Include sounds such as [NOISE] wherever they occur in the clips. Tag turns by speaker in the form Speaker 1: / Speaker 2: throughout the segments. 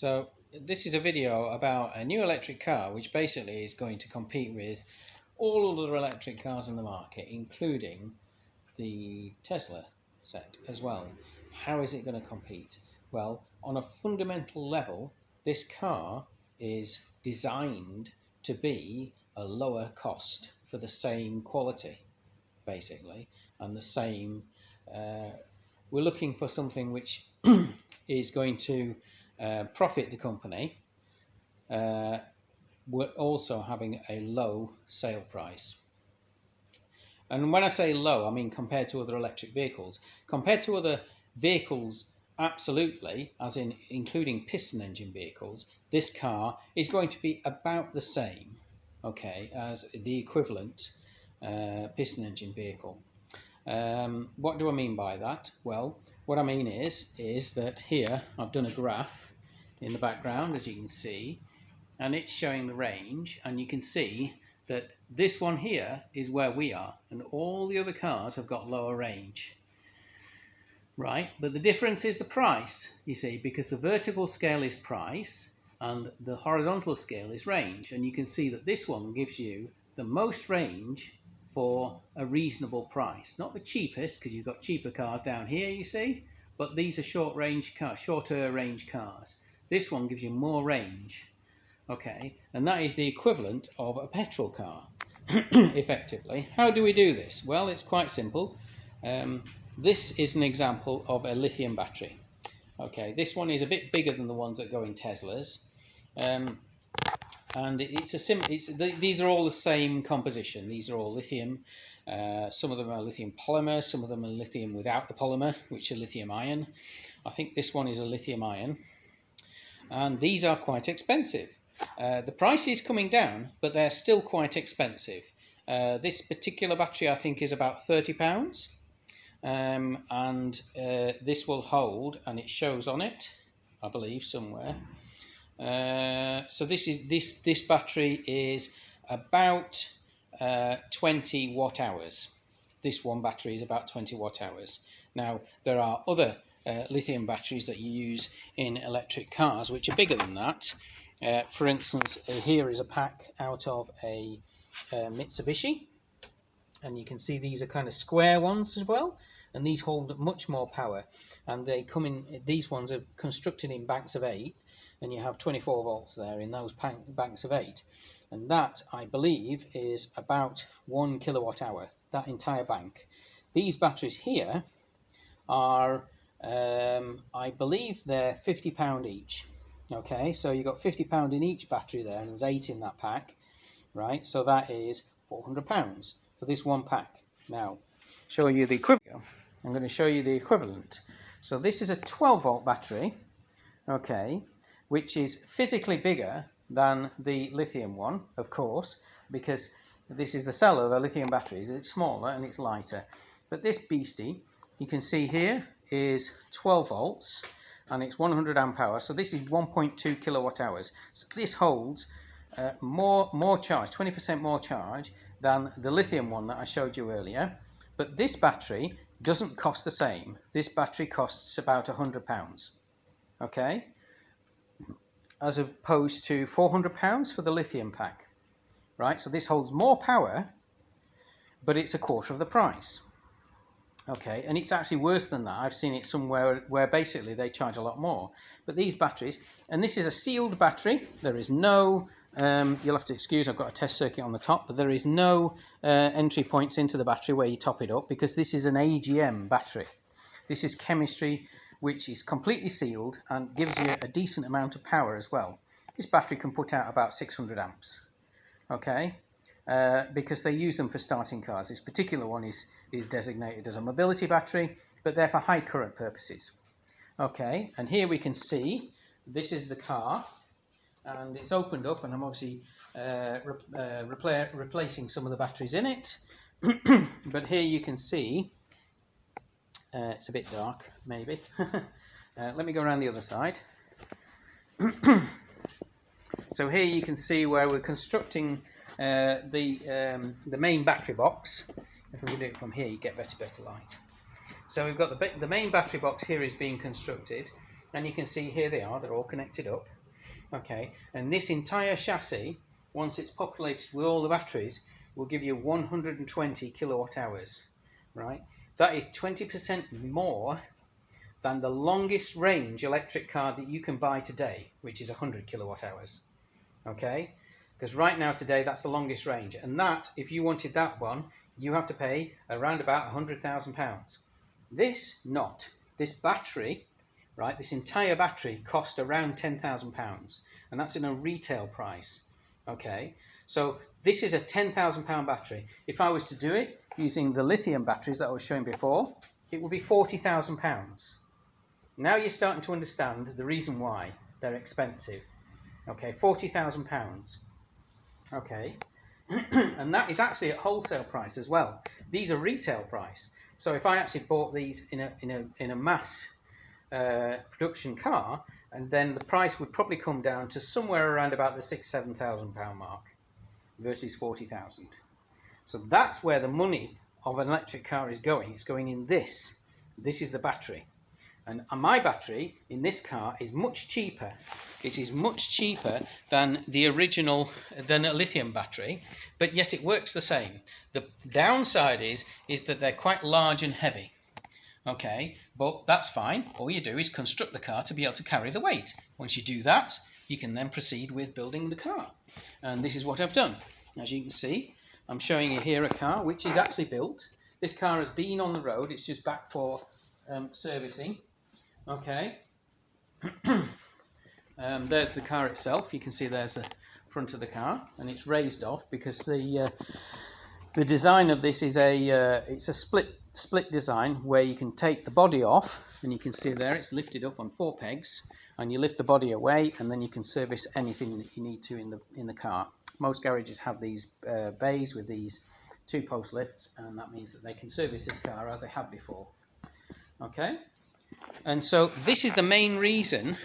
Speaker 1: So this is a video about a new electric car which basically is going to compete with all other electric cars in the market including the Tesla set as well. How is it going to compete? Well, on a fundamental level, this car is designed to be a lower cost for the same quality, basically, and the same. Uh, we're looking for something which [CLEARS THROAT] is going to uh, profit the company, uh, we're also having a low sale price. And when I say low, I mean compared to other electric vehicles. Compared to other vehicles, absolutely, as in including piston engine vehicles, this car is going to be about the same, okay, as the equivalent uh, piston engine vehicle. Um, what do I mean by that? Well, what I mean is, is that here I've done a graph in the background as you can see and it's showing the range and you can see that this one here is where we are and all the other cars have got lower range. Right but the difference is the price you see because the vertical scale is price and the horizontal scale is range and you can see that this one gives you the most range for a reasonable price. Not the cheapest because you've got cheaper cars down here you see but these are short range cars shorter range cars this one gives you more range, okay, and that is the equivalent of a petrol car, [CLEARS THROAT] effectively. How do we do this? Well, it's quite simple. Um, this is an example of a lithium battery. Okay, this one is a bit bigger than the ones that go in Teslas. Um, and it's a sim it's, these are all the same composition. These are all lithium. Uh, some of them are lithium polymer, some of them are lithium without the polymer, which are lithium ion. I think this one is a lithium ion and these are quite expensive. Uh, the price is coming down, but they're still quite expensive. Uh, this particular battery, I think, is about £30, um, and uh, this will hold, and it shows on it, I believe, somewhere. Uh, so this is this this battery is about uh, 20 watt hours. This one battery is about 20 watt hours. Now there are other uh, lithium batteries that you use in electric cars, which are bigger than that. Uh, for instance, uh, here is a pack out of a uh, Mitsubishi, and you can see these are kind of square ones as well, and these hold much more power. And they come in; these ones are constructed in banks of eight, and you have 24 volts there in those banks of eight, and that I believe is about one kilowatt hour. That entire bank. These batteries here are um, I believe they're £50 each. Okay, so you've got £50 in each battery there, and there's eight in that pack, right? So that is £400 for this one pack. Now, show you the equivalent. I'm going to show you the equivalent. So this is a 12 volt battery, okay, which is physically bigger than the lithium one, of course, because this is the cell of a lithium batteries. It's smaller and it's lighter. But this beastie, you can see here, is 12 volts and it's 100 amp hour. So this is 1.2 kilowatt hours. So this holds uh, more, more charge, 20% more charge than the lithium one that I showed you earlier. But this battery doesn't cost the same. This battery costs about 100 pounds. Okay? As opposed to 400 pounds for the lithium pack. Right? So this holds more power, but it's a quarter of the price. Okay, and it's actually worse than that. I've seen it somewhere where basically they charge a lot more. But these batteries, and this is a sealed battery. There is no, um, you'll have to excuse, I've got a test circuit on the top, but there is no uh, entry points into the battery where you top it up because this is an AGM battery. This is chemistry which is completely sealed and gives you a decent amount of power as well. This battery can put out about 600 amps. Okay, uh, because they use them for starting cars. This particular one is, is designated as a mobility battery, but they're for high current purposes. Okay, and here we can see this is the car, and it's opened up, and I'm obviously uh, re uh, repla replacing some of the batteries in it. [CLEARS THROAT] but here you can see, uh, it's a bit dark, maybe. [LAUGHS] Let me go around the other side. [CLEARS THROAT] so here you can see where we're constructing uh, the, um, the main battery box. If we do it from here, you get better, better light. So we've got the, the main battery box here is being constructed, and you can see here they are, they're all connected up. Okay, and this entire chassis, once it's populated with all the batteries, will give you 120 kilowatt hours, right? That is 20% more than the longest range electric car that you can buy today, which is 100 kilowatt hours. Okay, because right now today that's the longest range, and that if you wanted that one, you have to pay around about 100,000 pounds. This not. This battery, right? This entire battery cost around 10,000 pounds, and that's in a retail price. Okay, so this is a 10,000 pound battery. If I was to do it using the lithium batteries that I was showing before, it would be 40,000 pounds. Now you're starting to understand the reason why they're expensive. Okay, forty thousand pounds. Okay, [CLEARS THROAT] and that is actually at wholesale price as well. These are retail price. So if I actually bought these in a in a in a mass uh, production car, and then the price would probably come down to somewhere around about the six seven thousand pound mark versus forty thousand. So that's where the money of an electric car is going. It's going in this. This is the battery. And my battery in this car is much cheaper. It is much cheaper than the original, than a lithium battery, but yet it works the same. The downside is, is that they're quite large and heavy. Okay, but that's fine. All you do is construct the car to be able to carry the weight. Once you do that, you can then proceed with building the car. And this is what I've done. As you can see, I'm showing you here a car which is actually built. This car has been on the road. It's just back for um, servicing. Okay. [CLEARS THROAT] um, there's the car itself. You can see there's the front of the car, and it's raised off because the uh, the design of this is a uh, it's a split split design where you can take the body off, and you can see there it's lifted up on four pegs, and you lift the body away, and then you can service anything that you need to in the in the car. Most garages have these uh, bays with these two post lifts, and that means that they can service this car as they have before. Okay. And so this is the main reason,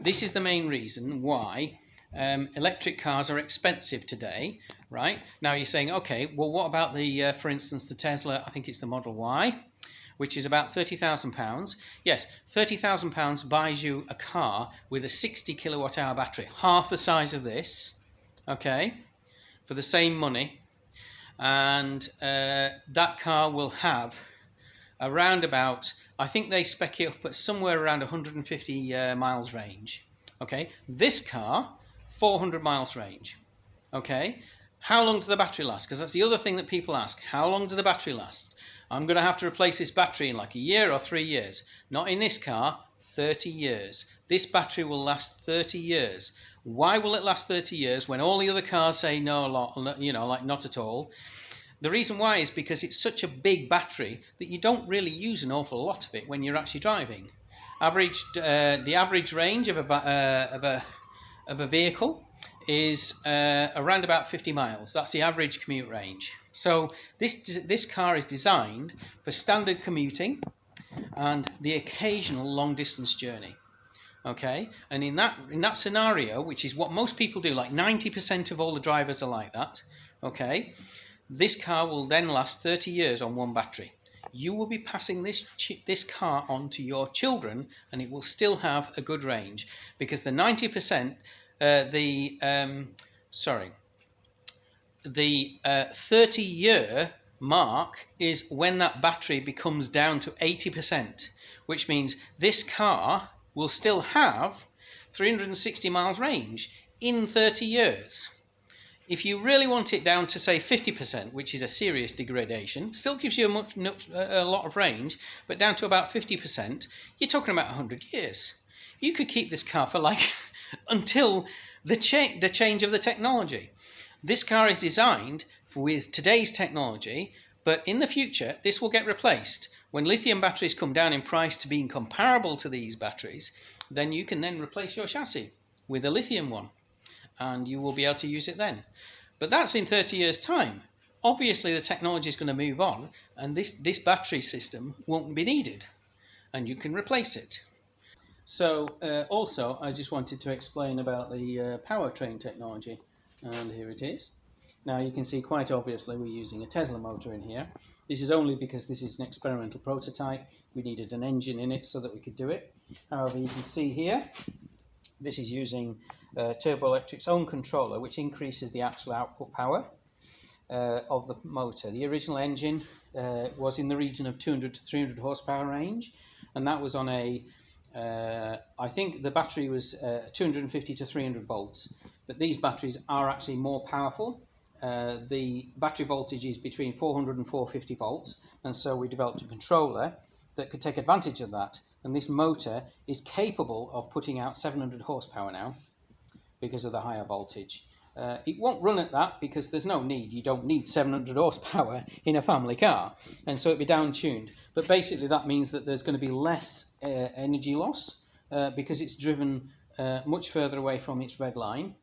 Speaker 1: this is the main reason why um, electric cars are expensive today, right? Now you're saying, okay, well, what about the, uh, for instance, the Tesla, I think it's the Model Y, which is about £30,000. Yes, £30,000 buys you a car with a 60 kilowatt hour battery, half the size of this, okay, for the same money. And uh, that car will have around about I think they spec it up at somewhere around 150 uh, miles range. Okay, this car, 400 miles range. Okay, how long does the battery last? Because that's the other thing that people ask. How long does the battery last? I'm going to have to replace this battery in like a year or three years. Not in this car, 30 years. This battery will last 30 years. Why will it last 30 years when all the other cars say no, a lot, you know, like not at all? The reason why is because it's such a big battery that you don't really use an awful lot of it when you're actually driving. Average, uh, the average range of a, uh, of a, of a vehicle is uh, around about 50 miles. That's the average commute range. So this, this car is designed for standard commuting and the occasional long distance journey. Okay, and in that in that scenario, which is what most people do, like 90% of all the drivers are like that. Okay, this car will then last 30 years on one battery. You will be passing this this car on to your children, and it will still have a good range because the 90%, uh, the um, sorry, the uh, 30 year mark is when that battery becomes down to 80%, which means this car will still have 360 miles range in 30 years. If you really want it down to say 50%, which is a serious degradation, still gives you a, much, a lot of range, but down to about 50%, you're talking about 100 years. You could keep this car for like [LAUGHS] until the, cha the change of the technology. This car is designed with today's technology, but in the future, this will get replaced. When lithium batteries come down in price to being comparable to these batteries, then you can then replace your chassis with a lithium one and you will be able to use it then. But that's in 30 years' time. Obviously, the technology is going to move on, and this, this battery system won't be needed, and you can replace it. So, uh, also, I just wanted to explain about the uh, powertrain technology, and here it is. Now, you can see quite obviously we're using a Tesla motor in here. This is only because this is an experimental prototype. We needed an engine in it so that we could do it. However, you can see here, this is using uh, Turbo Electric's own controller, which increases the actual output power uh, of the motor. The original engine uh, was in the region of 200 to 300 horsepower range, and that was on a, uh, I think the battery was uh, 250 to 300 volts, but these batteries are actually more powerful. Uh, the battery voltage is between 400 and 450 volts, and so we developed a controller that could take advantage of that. And this motor is capable of putting out 700 horsepower now because of the higher voltage. Uh, it won't run at that because there's no need. You don't need 700 horsepower in a family car, and so it'll be down tuned. But basically, that means that there's going to be less uh, energy loss uh, because it's driven uh, much further away from its red line.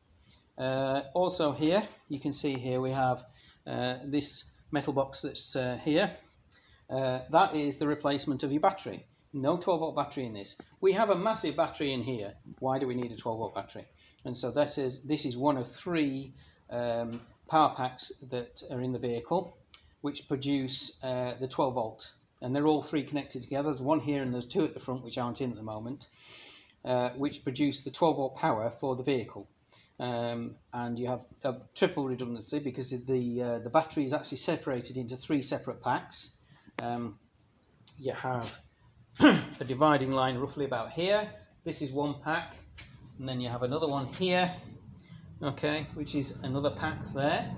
Speaker 1: Uh, also, here you can see here we have uh, this metal box that's here. that is the replacement of your battery. No 12 volt battery in this. We have a massive battery in here. Why do we need a 12 volt battery? And so this is this is one of three um, power packs that are in the vehicle, which produce uh, the 12 volt. And they're all three connected together. There's one here and there's two at the front, which aren't in at the moment, uh, which produce the 12 volt power for the vehicle. Um, and you have a triple redundancy because the uh, the battery is actually separated into three separate packs. Um, you have [COUGHS] a dividing line roughly about here. This is one pack, and then you have another one here, okay, which is another pack there.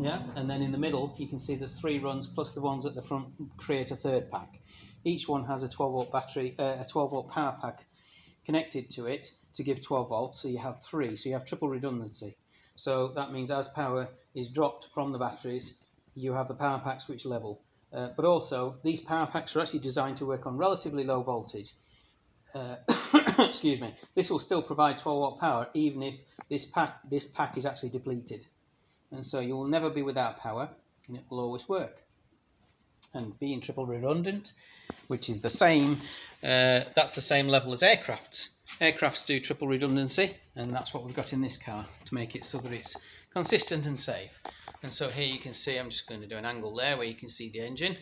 Speaker 1: Yeah, and then in the middle you can see there's three runs plus the ones at the front create a third pack. Each one has a 12 volt battery, uh, a 12 volt power pack connected to it to give 12 volts. So you have three, so you have triple redundancy. So that means as power is dropped from the batteries, you have the power packs which level. Uh, but also, these power packs are actually designed to work on relatively low voltage. Uh, [COUGHS] excuse me. This will still provide 12 watt power even if this pack this pack is actually depleted, and so you will never be without power, and it will always work. And being triple redundant, which is the same, uh, that's the same level as aircrafts. Aircrafts do triple redundancy, and that's what we've got in this car to make it so that it's consistent and safe. And so here you can see, I'm just going to do an angle there where you can see the engine.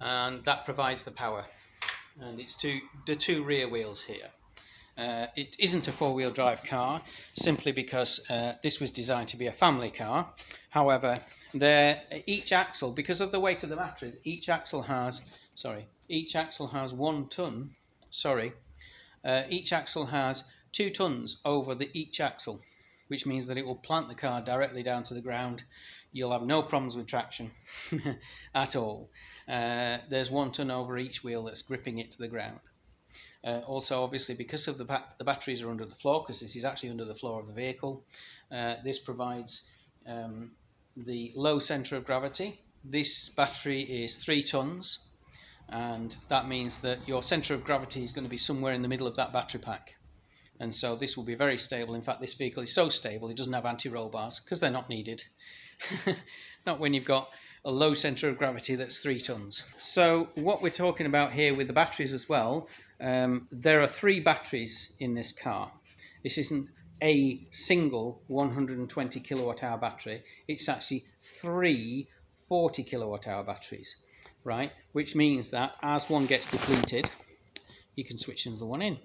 Speaker 1: And that provides the power. And it's two, the two rear wheels here. Uh, it isn't a four-wheel drive car simply because uh, this was designed to be a family car. However, there each axle, because of the weight of the batteries, each axle has sorry, each axle has one ton. Sorry, uh, each axle has two tons over the each axle which means that it will plant the car directly down to the ground. You'll have no problems with traction [LAUGHS] at all. Uh, there's one ton over each wheel that's gripping it to the ground. Uh, also, obviously, because of the, ba the batteries are under the floor, because this is actually under the floor of the vehicle, uh, this provides um, the low center of gravity. This battery is three tons, and that means that your center of gravity is going to be somewhere in the middle of that battery pack and so this will be very stable. In fact, this vehicle is so stable it doesn't have anti-roll bars because they're not needed. [LAUGHS] not when you've got a low centre of gravity that's three tons. So what we're talking about here with the batteries as well, um, there are three batteries in this car. This isn't a single 120 kilowatt hour battery, it's actually three 40 kilowatt hour batteries, right? Which means that as one gets depleted, you can switch another one in.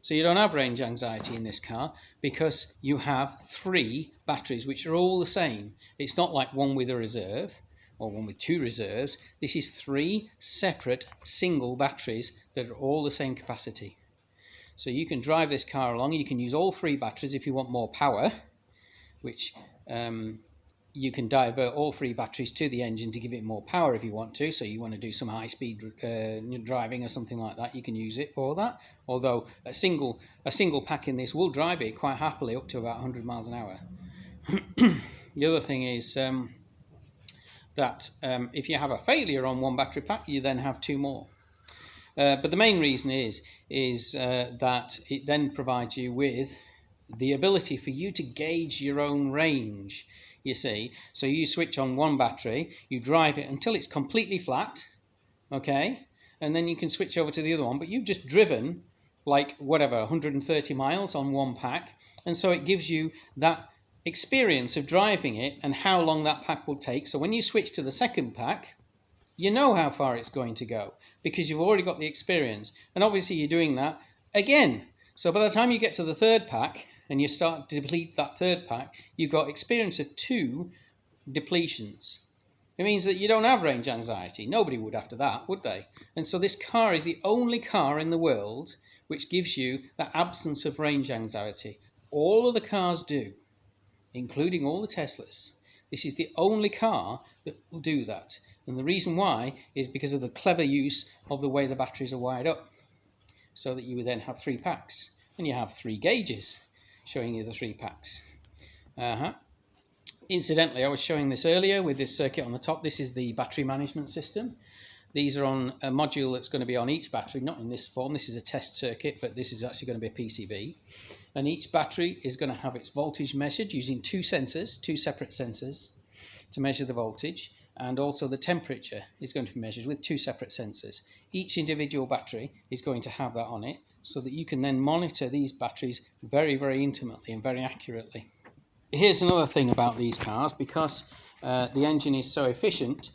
Speaker 1: So you don't have range anxiety in this car because you have three batteries which are all the same. It's not like one with a reserve or one with two reserves. This is three separate single batteries that are all the same capacity. So you can drive this car along. You can use all three batteries if you want more power, which um, you can divert all three batteries to the engine to give it more power if you want to. So you want to do some high speed uh, driving or something like that, you can use it for that. Although a single a single pack in this will drive it quite happily up to about 100 miles an hour. [CLEARS THROAT] the other thing is um, that um, if you have a failure on one battery pack, you then have two more. Uh, but the main reason is is uh, that it then provides you with the ability for you to gauge your own range you see. So you switch on one battery, you drive it until it's completely flat, okay, and then you can switch over to the other one. But you've just driven like whatever 130 miles on one pack, and so it gives you that experience of driving it and how long that pack will take. So when you switch to the second pack, you know how far it's going to go because you've already got the experience. And obviously, you're doing that again. So by the time you get to the third pack and you start to deplete that third pack, you've got experience of two depletions. It means that you don't have range anxiety. Nobody would after that, would they? And so this car is the only car in the world which gives you that absence of range anxiety. All of the cars do, including all the Teslas. This is the only car that will do that. And the reason why is because of the clever use of the way the batteries are wired up. So that you would then have three packs. And you have three gauges showing you the three packs. Uh-huh. Incidentally, I was showing this earlier with this circuit on the top. This is the battery management system. These are on a module that's going to be on each battery, not in this form. This is a test circuit, but this is actually going to be a PCB. And each battery is going to have its voltage measured using two sensors, two separate sensors, to measure the voltage. And also the temperature is going to be measured with two separate sensors. Each individual battery is going to have that on it so that you can then monitor these batteries very, very intimately and very accurately. Here's another thing about these cars, because uh, the engine is so efficient,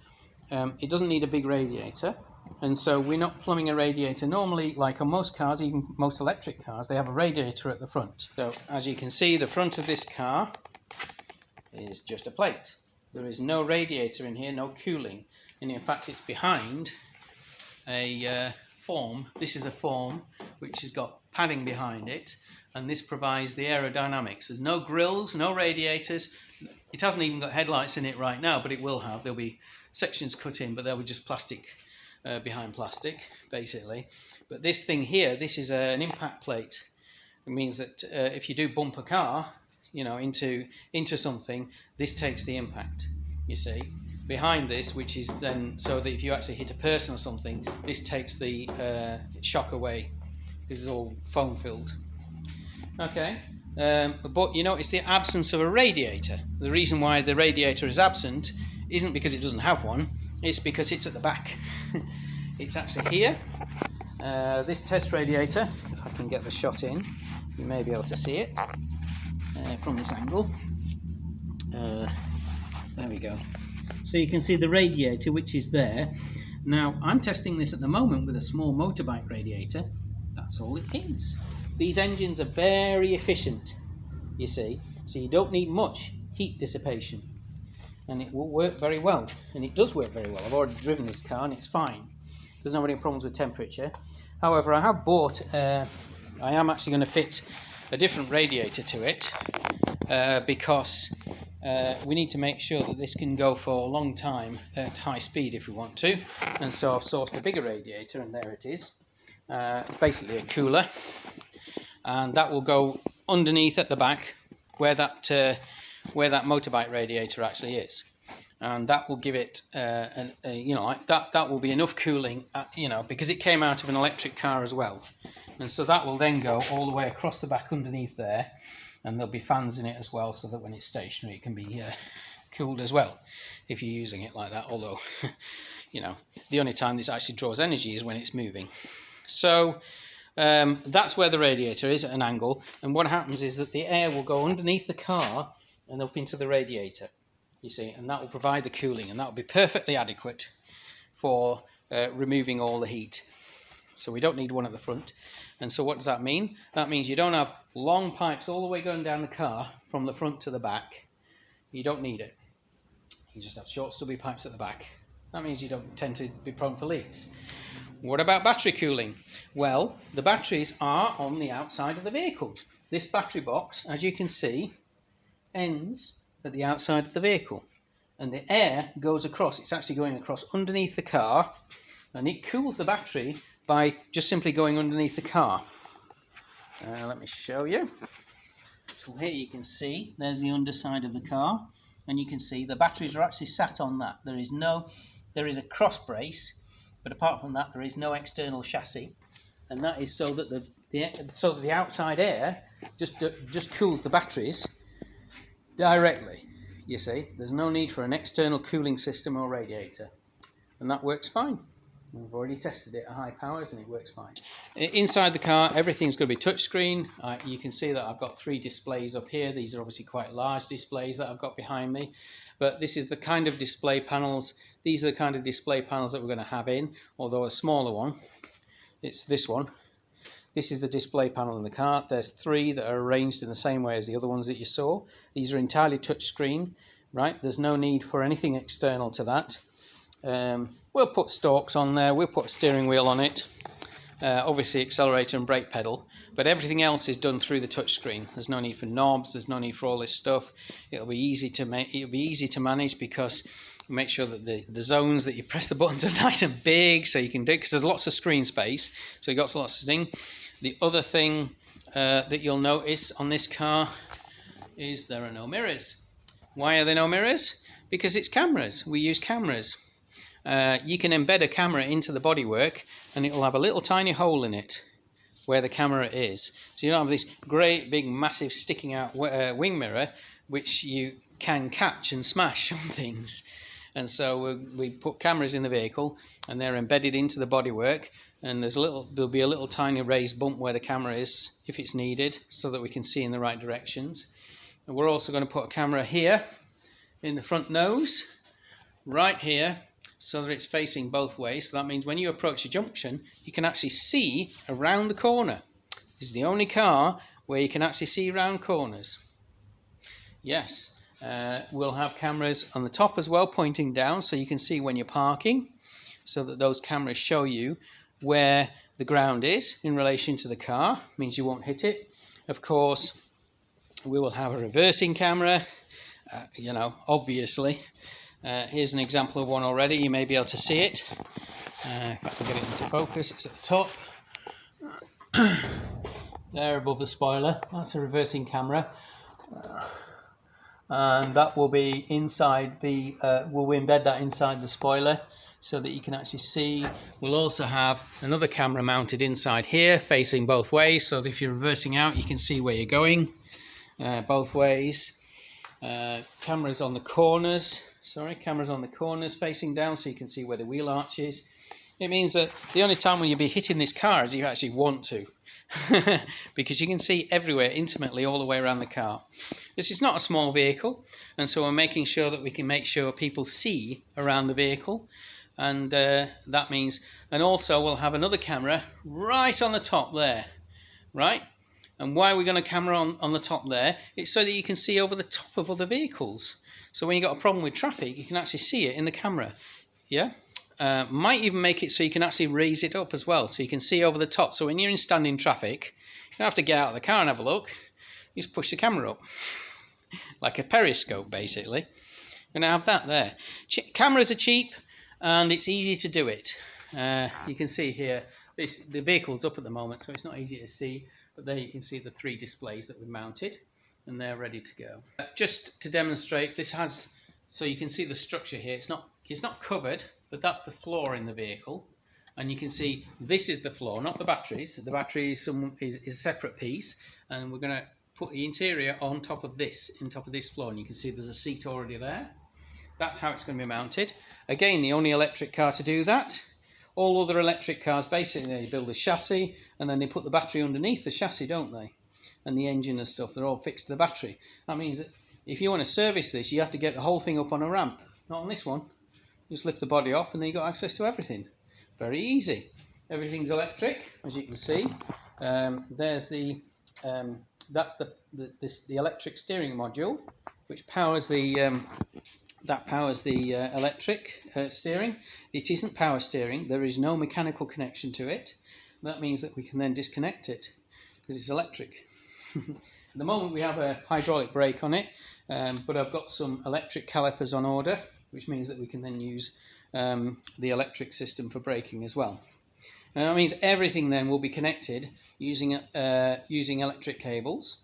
Speaker 1: um, it doesn't need a big radiator and so we're not plumbing a radiator normally like on most cars even most electric cars they have a radiator at the front so as you can see the front of this car is just a plate there is no radiator in here no cooling. And in fact it's behind a uh, form. This is a form which has got padding behind it and this provides the aerodynamics. There's no grills no radiators. It hasn't even got headlights in it right now but it will have. There'll be sections cut in, but they'll be just plastic uh, behind plastic, basically. But this thing here, this is a, an impact plate. It means that uh, if you do bump a car, you know, into into something, this takes the impact. You see, behind this, which is then so that if you actually hit a person or something, this takes the uh, shock away. This is all foam filled. Okay, um, but you know, it's the absence of a radiator. The reason why the radiator is absent isn't because it doesn't have one, it's because it's at the back. [LAUGHS] it's actually here. Uh, this test radiator, if I can get the shot in, you may be able to see it uh, from this angle. Uh, there we go. So you can see the radiator which is there. Now I'm testing this at the moment with a small motorbike radiator. That's all it needs. These engines are very efficient, you see, so you don't need much heat dissipation and it will work very well. And it does work very well. I've already driven this car and it's fine. There's not any problems with temperature. However, I have bought, uh, I am actually going to fit a different radiator to it uh, because uh, we need to make sure that this can go for a long time at high speed if we want to. And so I've sourced a bigger radiator and there it is. Uh, it's basically a cooler and that will go underneath at the back where that uh, where that motorbike radiator actually is and that will give it uh, an, a, you know that that will be enough cooling uh, you know because it came out of an electric car as well and so that will then go all the way across the back underneath there and there'll be fans in it as well so that when it's stationary it can be uh, cooled as well if you're using it like that although [LAUGHS] you know the only time this actually draws energy is when it's moving so um, that's where the radiator is at an angle and what happens is that the air will go underneath the car and up into the radiator, you see, and that will provide the cooling, and that will be perfectly adequate for uh, removing all the heat. So we don't need one at the front. And so what does that mean? That means you don't have long pipes all the way going down the car from the front to the back. You don't need it. You just have short stubby pipes at the back. That means you don't tend to be prone for leaks. What about battery cooling? Well, the batteries are on the outside of the vehicle. This battery box, as you can see, ends at the outside of the vehicle and the air goes across it's actually going across underneath the car and it cools the battery by just simply going underneath the car uh, let me show you so here you can see there's the underside of the car and you can see the batteries are actually sat on that there is no there is a cross brace but apart from that there is no external chassis and that is so that the, the so that the outside air just just cools the batteries directly, you see. There's no need for an external cooling system or radiator. And that works fine. We've already tested it at high powers and it works fine. Inside the car, everything's going to be touchscreen. Uh, you can see that I've got three displays up here. These are obviously quite large displays that I've got behind me. But this is the kind of display panels. These are the kind of display panels that we're going to have in, although a smaller one. It's this one. This is the display panel in the car. There's three that are arranged in the same way as the other ones that you saw. These are entirely touchscreen, right? There's no need for anything external to that. Um, we'll put stalks on there, we'll put a steering wheel on it, uh, obviously accelerator and brake pedal, but everything else is done through the touchscreen. There's no need for knobs, there's no need for all this stuff. It'll be easy to make, it'll be easy to manage because make sure that the, the zones that you [LAUGHS] press the buttons are [LAUGHS] nice and big so you can do because there's lots of screen space so you got lots of thing. The other thing uh, that you'll notice on this car is there are no mirrors. Why are there no mirrors? Because it's cameras. We use cameras uh, you can embed a camera into the bodywork and it will have a little tiny hole in it where the camera is. So you don't have this great big massive sticking out uh, wing mirror which you can catch and smash [LAUGHS] on things. And so we, we put cameras in the vehicle and they're embedded into the bodywork and there's a little there'll be a little tiny raised bump where the camera is if it's needed so that we can see in the right directions. And we're also going to put a camera here in the front nose right here so that it's facing both ways. So that means when you approach a junction, you can actually see around the corner. This is the only car where you can actually see around corners. Yes, uh, we'll have cameras on the top as well, pointing down, so you can see when you're parking, so that those cameras show you where the ground is in relation to the car, means you won't hit it. Of course, we will have a reversing camera, uh, you know, obviously, uh, here's an example of one already. You may be able to see it. Uh, if I can get it into focus, it's at the top. [COUGHS] there above the spoiler. That's a reversing camera. Uh, and that will be inside the, uh, we'll embed that inside the spoiler so that you can actually see. We'll also have another camera mounted inside here facing both ways so that if you're reversing out you can see where you're going uh, both ways. Cameras on the corners sorry, cameras on the corners facing down so you can see where the wheel arch is. It means that the only time when you'll be hitting this car is if you actually want to. [LAUGHS] because you can see everywhere intimately all the way around the car. This is not a small vehicle and so we're making sure that we can make sure people see around the vehicle and uh, that means and also we'll have another camera right on the top there right and why are we going to camera on, on the top there it's so that you can see over the top of other vehicles so when you've got a problem with traffic, you can actually see it in the camera. Yeah? Uh, might even make it so you can actually raise it up as well, so you can see over the top. So when you're in standing traffic, you don't have to get out of the car and have a look. You just push the camera up, [LAUGHS] like a periscope, basically. You're going to have that there. Ch cameras are cheap, and it's easy to do it. Uh, you can see here, this, the vehicle's up at the moment, so it's not easy to see. But there you can see the three displays that we've mounted and they're ready to go. Uh, just to demonstrate, this has, so you can see the structure here, it's not, it's not covered, but that's the floor in the vehicle. And you can see this is the floor, not the batteries. The battery is, some, is, is a separate piece, and we're going to put the interior on top of this, in top of this floor, and you can see there's a seat already there. That's how it's going to be mounted. Again, the only electric car to do that. All other electric cars, basically, they build a chassis, and then they put the battery underneath the chassis, don't they? And the engine and stuff, they're all fixed to the battery. That means that if you want to service this, you have to get the whole thing up on a ramp. Not on this one. Just lift the body off and then you've got access to everything. Very easy. Everything's electric, as you can see. Um, there's the, um, that's the, the, this, the electric steering module, which powers the, um, that powers the uh, electric uh, steering. It isn't power steering. There is no mechanical connection to it. That means that we can then disconnect it because it's electric. At the moment we have a hydraulic brake on it, um, but I've got some electric calipers on order, which means that we can then use um, the electric system for braking as well. Now that means everything then will be connected using, uh, using electric cables.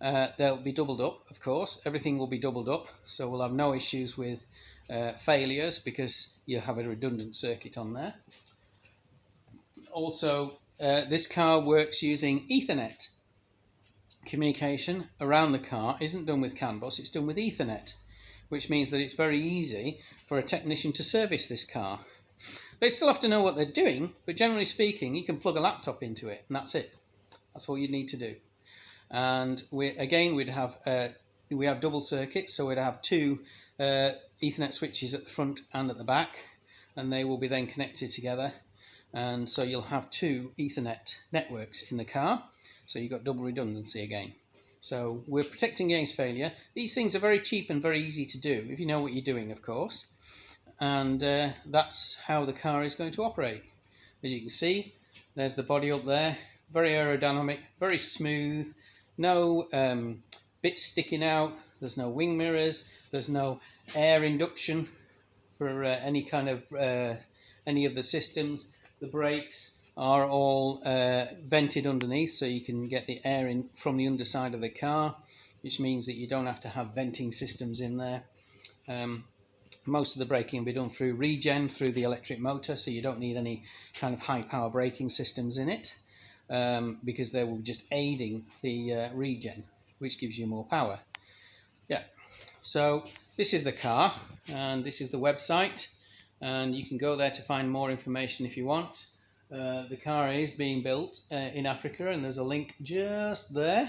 Speaker 1: Uh, they'll be doubled up, of course. Everything will be doubled up, so we'll have no issues with uh, failures because you have a redundant circuit on there. Also, uh, this car works using Ethernet communication around the car isn't done with CAN bus, it's done with Ethernet, which means that it's very easy for a technician to service this car. They still have to know what they're doing, but generally speaking, you can plug a laptop into it, and that's it. That's all you need to do. And we again, we'd have uh, we have double circuits, so we'd have two uh, Ethernet switches at the front and at the back, and they will be then connected together. and so you'll have two Ethernet networks in the car so you've got double redundancy again. So we're protecting against failure. These things are very cheap and very easy to do if you know what you're doing of course. And uh, that's how the car is going to operate. As you can see there's the body up there. Very aerodynamic very smooth. No um, bits sticking out. There's no wing mirrors. There's no air induction for uh, any kind of uh, any of the systems the brakes are all uh, vented underneath so you can get the air in from the underside of the car which means that you don't have to have venting systems in there um, most of the braking will be done through regen through the electric motor so you don't need any kind of high power braking systems in it um, because they will be just aiding the uh, regen which gives you more power yeah so this is the car and this is the website and you can go there to find more information if you want. Uh, the car is being built uh, in Africa and there's a link just there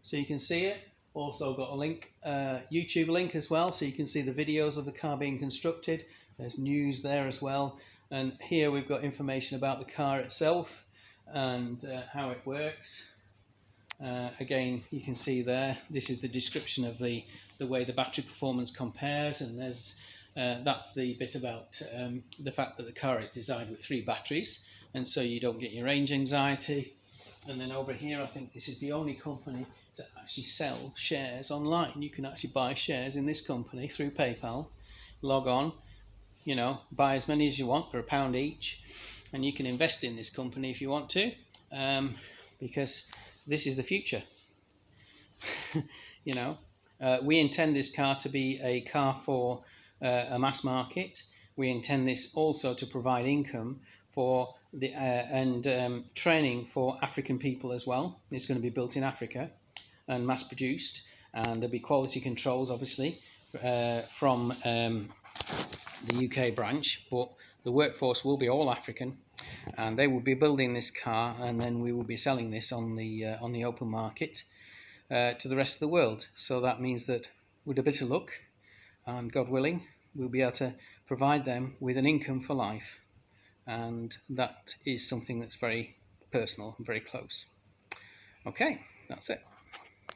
Speaker 1: so you can see it. Also got a link, uh, YouTube link as well so you can see the videos of the car being constructed. There's news there as well and here we've got information about the car itself and uh, how it works. Uh, again you can see there this is the description of the the way the battery performance compares and there's that's the bit about um, the fact that the car is designed with three batteries and so you don't get your range anxiety. And then over here, I think this is the only company to actually sell shares online. You can actually buy shares in this company through PayPal, log on, you know, buy as many as you want for a pound each, and you can invest in this company if you want to, um, because this is the future. [LAUGHS] you know, uh, we intend this car to be a car for uh, a mass market. We intend this also to provide income for the uh, and um, training for African people as well. It's going to be built in Africa and mass produced, and there'll be quality controls, obviously, uh, from um, the UK branch, but the workforce will be all African, and they will be building this car, and then we will be selling this on the uh, on the open market uh, to the rest of the world. So that means that with a bit of luck, and God willing, we'll be able to provide them with an income for life. And that is something that's very personal and very close. Okay, that's it.